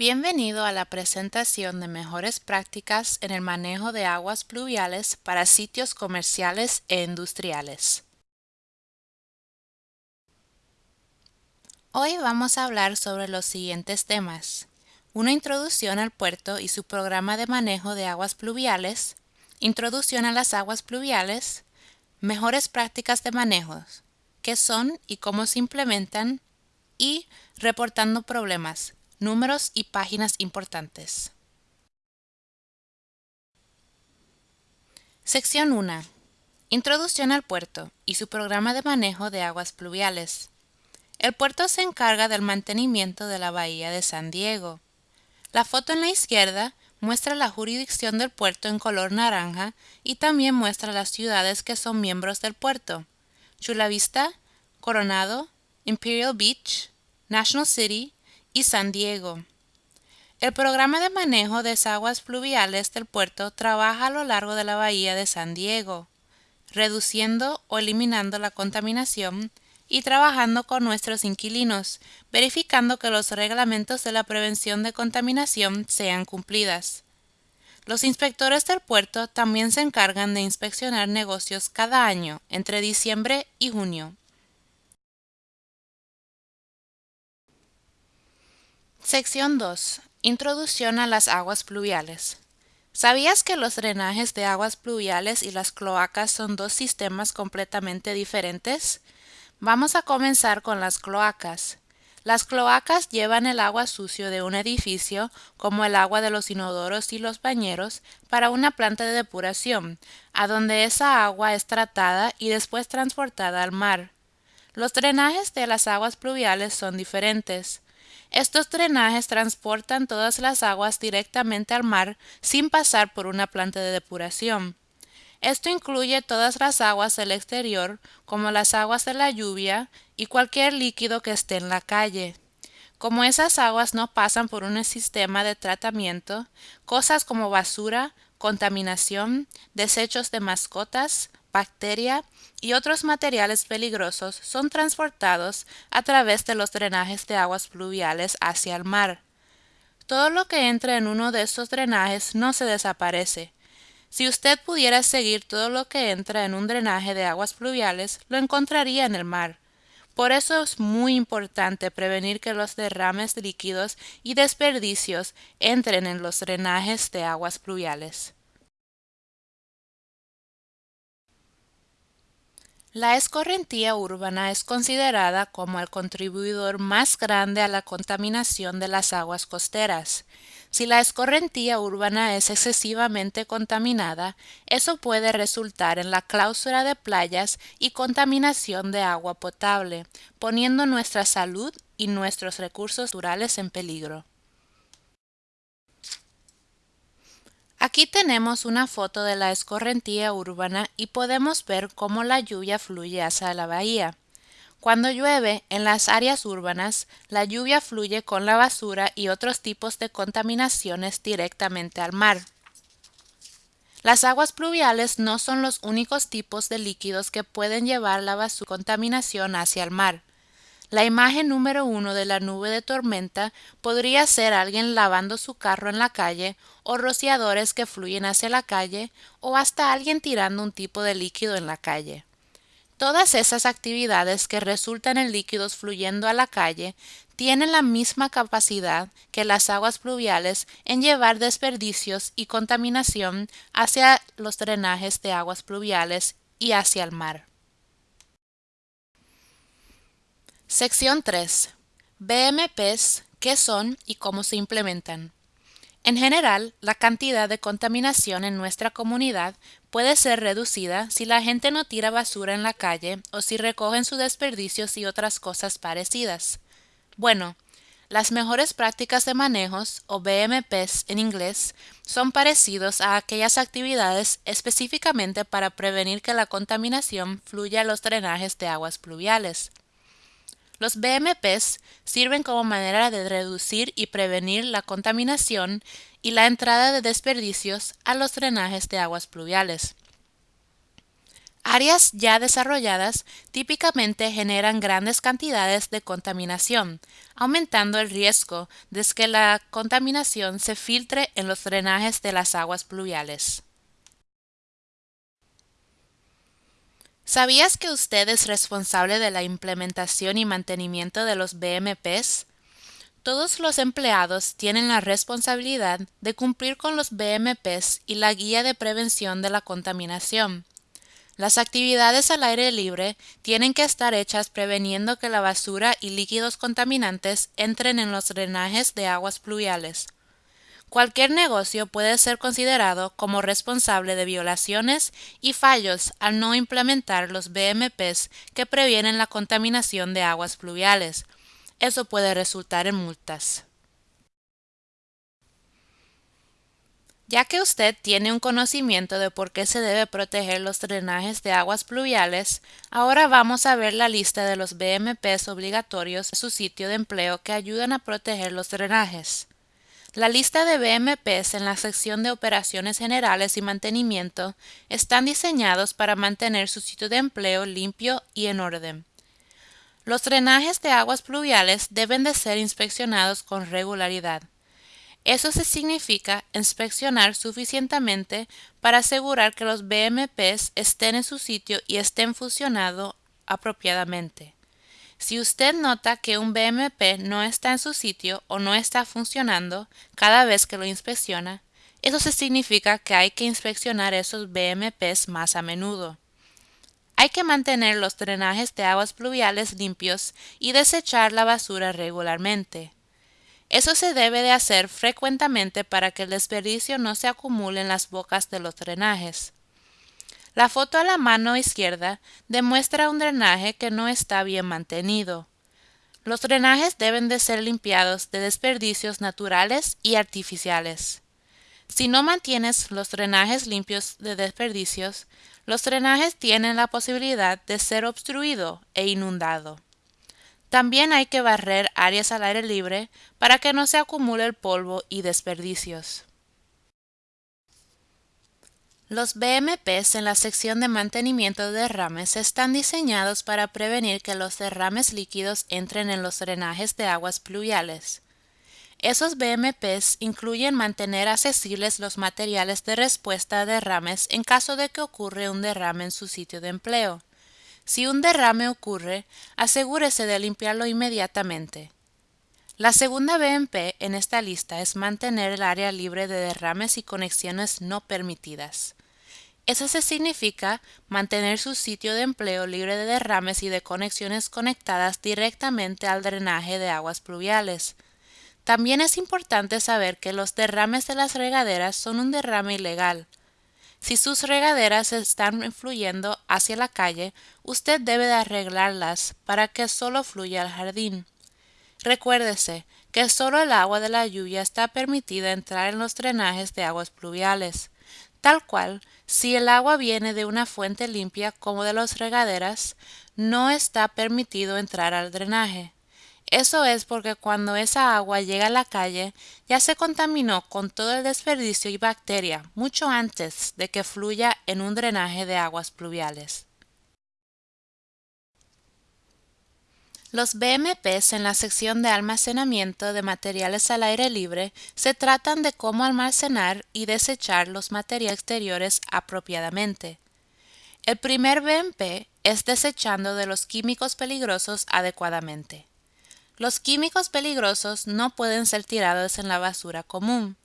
Bienvenido a la presentación de mejores prácticas en el manejo de aguas pluviales para sitios comerciales e industriales. Hoy vamos a hablar sobre los siguientes temas. Una introducción al puerto y su programa de manejo de aguas pluviales, introducción a las aguas pluviales, mejores prácticas de manejo, qué son y cómo se implementan, y reportando problemas, números y páginas importantes. Sección 1. Introducción al puerto y su programa de manejo de aguas pluviales. El puerto se encarga del mantenimiento de la bahía de San Diego. La foto en la izquierda muestra la jurisdicción del puerto en color naranja y también muestra las ciudades que son miembros del puerto. Chula Vista, Coronado, Imperial Beach, National City y San Diego. El programa de manejo de aguas fluviales del puerto trabaja a lo largo de la bahía de San Diego, reduciendo o eliminando la contaminación y trabajando con nuestros inquilinos, verificando que los reglamentos de la prevención de contaminación sean cumplidas. Los inspectores del puerto también se encargan de inspeccionar negocios cada año, entre diciembre y junio. Sección 2. Introducción a las aguas pluviales. ¿Sabías que los drenajes de aguas pluviales y las cloacas son dos sistemas completamente diferentes? Vamos a comenzar con las cloacas. Las cloacas llevan el agua sucio de un edificio, como el agua de los inodoros y los bañeros, para una planta de depuración, a donde esa agua es tratada y después transportada al mar. Los drenajes de las aguas pluviales son diferentes. Estos drenajes transportan todas las aguas directamente al mar sin pasar por una planta de depuración. Esto incluye todas las aguas del exterior, como las aguas de la lluvia y cualquier líquido que esté en la calle. Como esas aguas no pasan por un sistema de tratamiento, cosas como basura, contaminación, desechos de mascotas, bacteria y otros materiales peligrosos son transportados a través de los drenajes de aguas pluviales hacia el mar. Todo lo que entra en uno de estos drenajes no se desaparece, si usted pudiera seguir todo lo que entra en un drenaje de aguas pluviales, lo encontraría en el mar. Por eso es muy importante prevenir que los derrames líquidos y desperdicios entren en los drenajes de aguas pluviales. La escorrentía urbana es considerada como el contribuidor más grande a la contaminación de las aguas costeras. Si la escorrentía urbana es excesivamente contaminada, eso puede resultar en la clausura de playas y contaminación de agua potable, poniendo nuestra salud y nuestros recursos naturales en peligro. Aquí tenemos una foto de la escorrentía urbana y podemos ver cómo la lluvia fluye hacia la bahía. Cuando llueve en las áreas urbanas, la lluvia fluye con la basura y otros tipos de contaminaciones directamente al mar. Las aguas pluviales no son los únicos tipos de líquidos que pueden llevar la basura contaminación hacia el mar. La imagen número uno de la nube de tormenta podría ser alguien lavando su carro en la calle, o rociadores que fluyen hacia la calle, o hasta alguien tirando un tipo de líquido en la calle. Todas esas actividades que resultan en líquidos fluyendo a la calle tienen la misma capacidad que las aguas pluviales en llevar desperdicios y contaminación hacia los drenajes de aguas pluviales y hacia el mar. Sección 3. BMPs, qué son y cómo se implementan. En general, la cantidad de contaminación en nuestra comunidad puede ser reducida si la gente no tira basura en la calle o si recogen sus desperdicios y otras cosas parecidas. Bueno, las mejores prácticas de manejos, o BMPs en inglés, son parecidos a aquellas actividades específicamente para prevenir que la contaminación fluya a los drenajes de aguas pluviales. Los BMPs sirven como manera de reducir y prevenir la contaminación y la entrada de desperdicios a los drenajes de aguas pluviales. Áreas ya desarrolladas típicamente generan grandes cantidades de contaminación, aumentando el riesgo de que la contaminación se filtre en los drenajes de las aguas pluviales. ¿Sabías que usted es responsable de la implementación y mantenimiento de los BMPs? Todos los empleados tienen la responsabilidad de cumplir con los BMPs y la guía de prevención de la contaminación. Las actividades al aire libre tienen que estar hechas preveniendo que la basura y líquidos contaminantes entren en los drenajes de aguas pluviales. Cualquier negocio puede ser considerado como responsable de violaciones y fallos al no implementar los BMPs que previenen la contaminación de aguas pluviales. Eso puede resultar en multas. Ya que usted tiene un conocimiento de por qué se debe proteger los drenajes de aguas pluviales, ahora vamos a ver la lista de los BMPs obligatorios en su sitio de empleo que ayudan a proteger los drenajes. La lista de BMPs en la sección de Operaciones Generales y Mantenimiento están diseñados para mantener su sitio de empleo limpio y en orden. Los drenajes de aguas pluviales deben de ser inspeccionados con regularidad. Eso se significa inspeccionar suficientemente para asegurar que los BMPs estén en su sitio y estén funcionando apropiadamente. Si usted nota que un BMP no está en su sitio o no está funcionando cada vez que lo inspecciona, eso se significa que hay que inspeccionar esos BMPs más a menudo. Hay que mantener los drenajes de aguas pluviales limpios y desechar la basura regularmente. Eso se debe de hacer frecuentemente para que el desperdicio no se acumule en las bocas de los drenajes. La foto a la mano izquierda demuestra un drenaje que no está bien mantenido. Los drenajes deben de ser limpiados de desperdicios naturales y artificiales. Si no mantienes los drenajes limpios de desperdicios, los drenajes tienen la posibilidad de ser obstruido e inundado. También hay que barrer áreas al aire libre para que no se acumule el polvo y desperdicios. Los BMPs en la sección de mantenimiento de derrames están diseñados para prevenir que los derrames líquidos entren en los drenajes de aguas pluviales. Esos BMPs incluyen mantener accesibles los materiales de respuesta a derrames en caso de que ocurra un derrame en su sitio de empleo. Si un derrame ocurre, asegúrese de limpiarlo inmediatamente. La segunda BMP en esta lista es mantener el área libre de derrames y conexiones no permitidas. Eso se significa mantener su sitio de empleo libre de derrames y de conexiones conectadas directamente al drenaje de aguas pluviales. También es importante saber que los derrames de las regaderas son un derrame ilegal. Si sus regaderas están fluyendo hacia la calle, usted debe de arreglarlas para que solo fluya al jardín. Recuérdese que solo el agua de la lluvia está permitida entrar en los drenajes de aguas pluviales. Tal cual, si el agua viene de una fuente limpia como de las regaderas, no está permitido entrar al drenaje. Eso es porque cuando esa agua llega a la calle ya se contaminó con todo el desperdicio y bacteria mucho antes de que fluya en un drenaje de aguas pluviales. Los BMPs en la sección de almacenamiento de materiales al aire libre se tratan de cómo almacenar y desechar los materiales exteriores apropiadamente. El primer BMP es desechando de los químicos peligrosos adecuadamente. Los químicos peligrosos no pueden ser tirados en la basura común.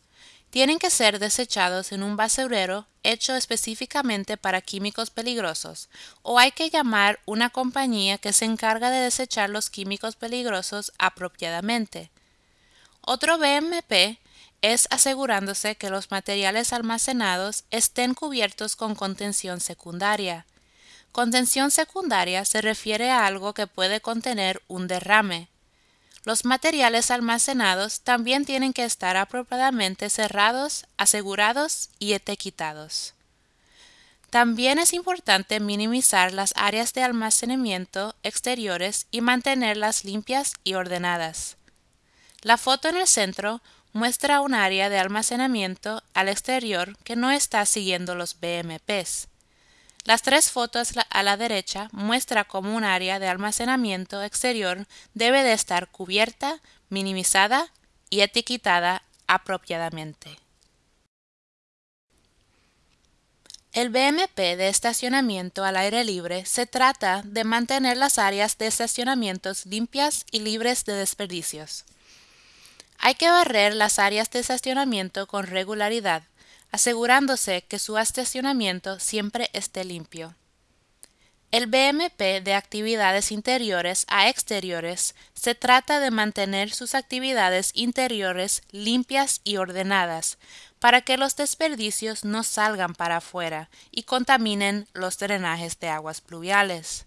Tienen que ser desechados en un basurero hecho específicamente para químicos peligrosos, o hay que llamar una compañía que se encarga de desechar los químicos peligrosos apropiadamente. Otro BMP es asegurándose que los materiales almacenados estén cubiertos con contención secundaria. Contención secundaria se refiere a algo que puede contener un derrame. Los materiales almacenados también tienen que estar apropiadamente cerrados, asegurados y etiquetados. También es importante minimizar las áreas de almacenamiento exteriores y mantenerlas limpias y ordenadas. La foto en el centro muestra un área de almacenamiento al exterior que no está siguiendo los BMPs. Las tres fotos a la derecha muestra cómo un área de almacenamiento exterior debe de estar cubierta, minimizada y etiquetada apropiadamente. El BMP de estacionamiento al aire libre se trata de mantener las áreas de estacionamientos limpias y libres de desperdicios. Hay que barrer las áreas de estacionamiento con regularidad, asegurándose que su estacionamiento siempre esté limpio. El BMP de actividades interiores a exteriores se trata de mantener sus actividades interiores limpias y ordenadas, para que los desperdicios no salgan para afuera y contaminen los drenajes de aguas pluviales.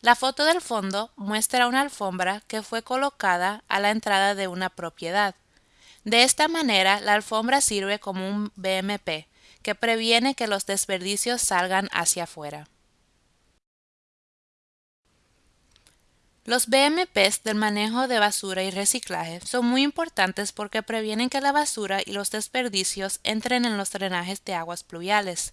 La foto del fondo muestra una alfombra que fue colocada a la entrada de una propiedad. De esta manera, la alfombra sirve como un BMP, que previene que los desperdicios salgan hacia afuera. Los BMPs del manejo de basura y reciclaje son muy importantes porque previenen que la basura y los desperdicios entren en los drenajes de aguas pluviales.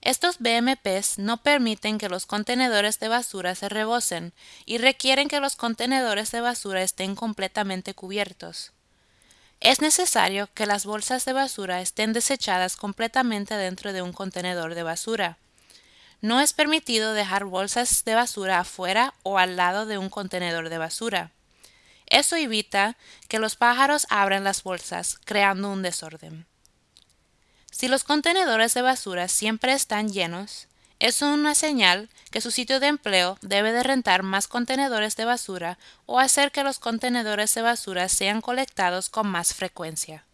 Estos BMPs no permiten que los contenedores de basura se rebosen y requieren que los contenedores de basura estén completamente cubiertos. Es necesario que las bolsas de basura estén desechadas completamente dentro de un contenedor de basura. No es permitido dejar bolsas de basura afuera o al lado de un contenedor de basura. Eso evita que los pájaros abran las bolsas, creando un desorden. Si los contenedores de basura siempre están llenos, es una señal que su sitio de empleo debe de rentar más contenedores de basura o hacer que los contenedores de basura sean colectados con más frecuencia.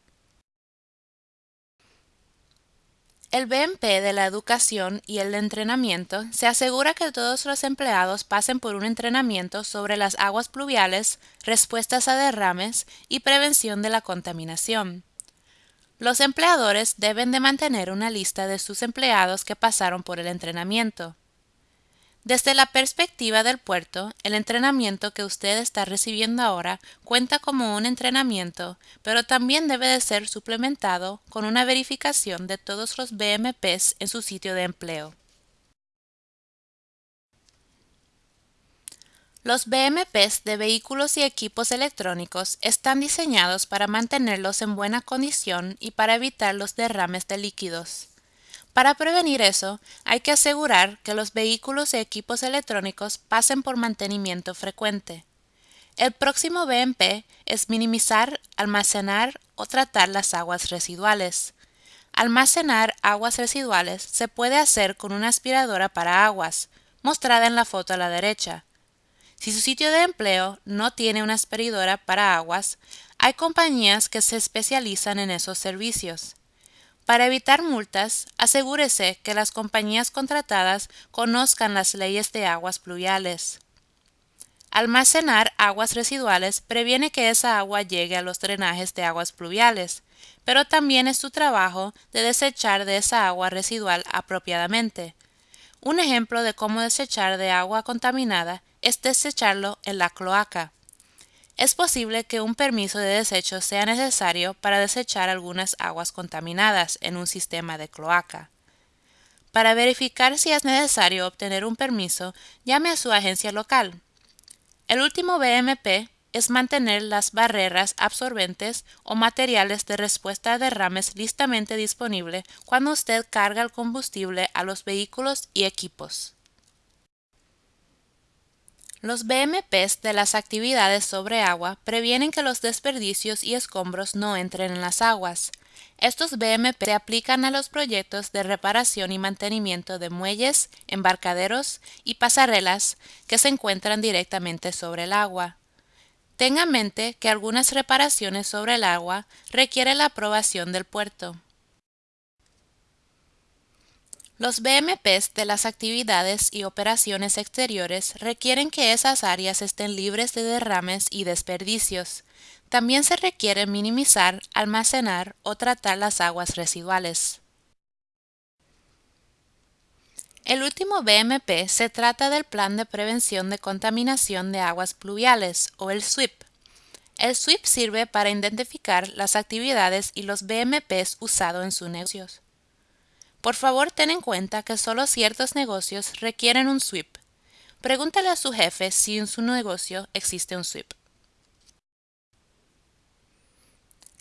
El BMP de la educación y el entrenamiento se asegura que todos los empleados pasen por un entrenamiento sobre las aguas pluviales, respuestas a derrames y prevención de la contaminación. Los empleadores deben de mantener una lista de sus empleados que pasaron por el entrenamiento. Desde la perspectiva del puerto, el entrenamiento que usted está recibiendo ahora cuenta como un entrenamiento, pero también debe de ser suplementado con una verificación de todos los BMPs en su sitio de empleo. Los BMPs de vehículos y equipos electrónicos están diseñados para mantenerlos en buena condición y para evitar los derrames de líquidos. Para prevenir eso, hay que asegurar que los vehículos y equipos electrónicos pasen por mantenimiento frecuente. El próximo BMP es minimizar, almacenar o tratar las aguas residuales. Almacenar aguas residuales se puede hacer con una aspiradora para aguas, mostrada en la foto a la derecha. Si su sitio de empleo no tiene una aspiradora para aguas, hay compañías que se especializan en esos servicios. Para evitar multas, asegúrese que las compañías contratadas conozcan las leyes de aguas pluviales. Almacenar aguas residuales previene que esa agua llegue a los drenajes de aguas pluviales, pero también es su trabajo de desechar de esa agua residual apropiadamente. Un ejemplo de cómo desechar de agua contaminada es desecharlo en la cloaca. Es posible que un permiso de desecho sea necesario para desechar algunas aguas contaminadas en un sistema de cloaca. Para verificar si es necesario obtener un permiso, llame a su agencia local. El último BMP es mantener las barreras absorbentes o materiales de respuesta a derrames listamente disponible cuando usted carga el combustible a los vehículos y equipos. Los BMPs de las actividades sobre agua previenen que los desperdicios y escombros no entren en las aguas. Estos BMP se aplican a los proyectos de reparación y mantenimiento de muelles, embarcaderos y pasarelas que se encuentran directamente sobre el agua. Tenga en mente que algunas reparaciones sobre el agua requieren la aprobación del puerto. Los BMPs de las actividades y operaciones exteriores requieren que esas áreas estén libres de derrames y desperdicios. También se requiere minimizar, almacenar o tratar las aguas residuales. El último BMP se trata del Plan de Prevención de Contaminación de Aguas Pluviales, o el SWIP. El SWIP sirve para identificar las actividades y los BMPs usados en sus negocios. Por favor, ten en cuenta que solo ciertos negocios requieren un SWIP. Pregúntale a su jefe si en su negocio existe un SWIP.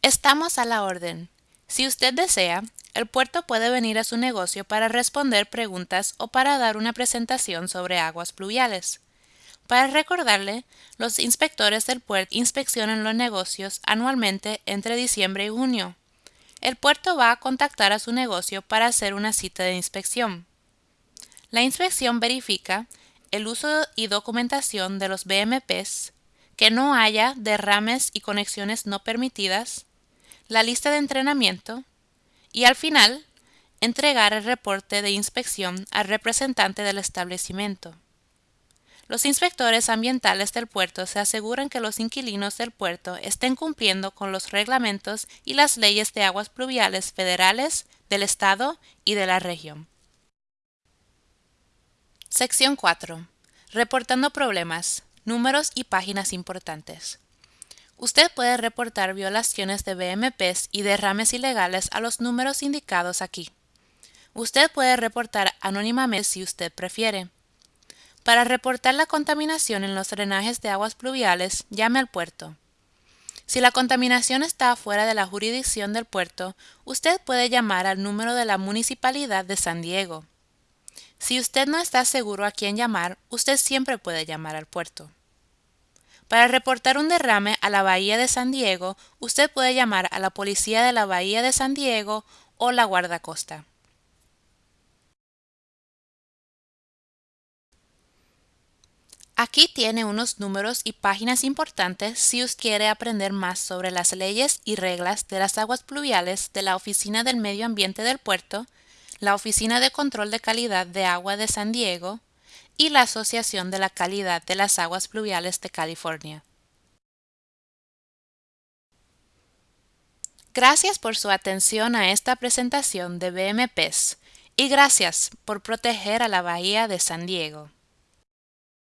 Estamos a la orden. Si usted desea, el puerto puede venir a su negocio para responder preguntas o para dar una presentación sobre aguas pluviales. Para recordarle, los inspectores del puerto inspeccionan los negocios anualmente entre diciembre y junio. El puerto va a contactar a su negocio para hacer una cita de inspección. La inspección verifica el uso y documentación de los BMPs, que no haya derrames y conexiones no permitidas, la lista de entrenamiento y al final entregar el reporte de inspección al representante del establecimiento. Los inspectores ambientales del puerto se aseguran que los inquilinos del puerto estén cumpliendo con los reglamentos y las leyes de aguas pluviales federales, del Estado y de la región. Sección 4. Reportando problemas, números y páginas importantes. Usted puede reportar violaciones de BMPs y derrames ilegales a los números indicados aquí. Usted puede reportar anónimamente si usted prefiere. Para reportar la contaminación en los drenajes de aguas pluviales, llame al puerto. Si la contaminación está fuera de la jurisdicción del puerto, usted puede llamar al número de la Municipalidad de San Diego. Si usted no está seguro a quién llamar, usted siempre puede llamar al puerto. Para reportar un derrame a la Bahía de San Diego, usted puede llamar a la Policía de la Bahía de San Diego o la Guardacosta. Aquí tiene unos números y páginas importantes si usted quiere aprender más sobre las leyes y reglas de las aguas pluviales de la Oficina del Medio Ambiente del Puerto, la Oficina de Control de Calidad de Agua de San Diego y la Asociación de la Calidad de las Aguas Pluviales de California. Gracias por su atención a esta presentación de BMPs y gracias por proteger a la Bahía de San Diego.